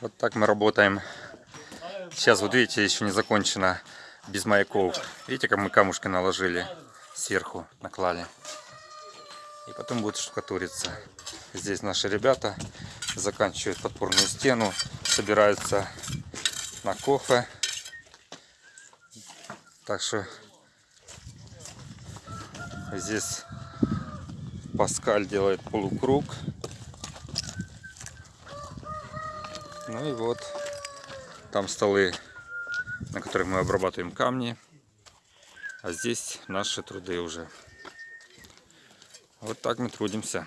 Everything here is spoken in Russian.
Вот так мы работаем. Сейчас, вот видите, еще не закончено без маяков. Видите, как мы камушки наложили сверху, наклали. И потом будет штукатуриться. Здесь наши ребята заканчивают подпорную стену, собираются на кофе. Так что здесь Паскаль делает полукруг. Ну и вот там столы, на которых мы обрабатываем камни. А здесь наши труды уже. Вот так мы трудимся.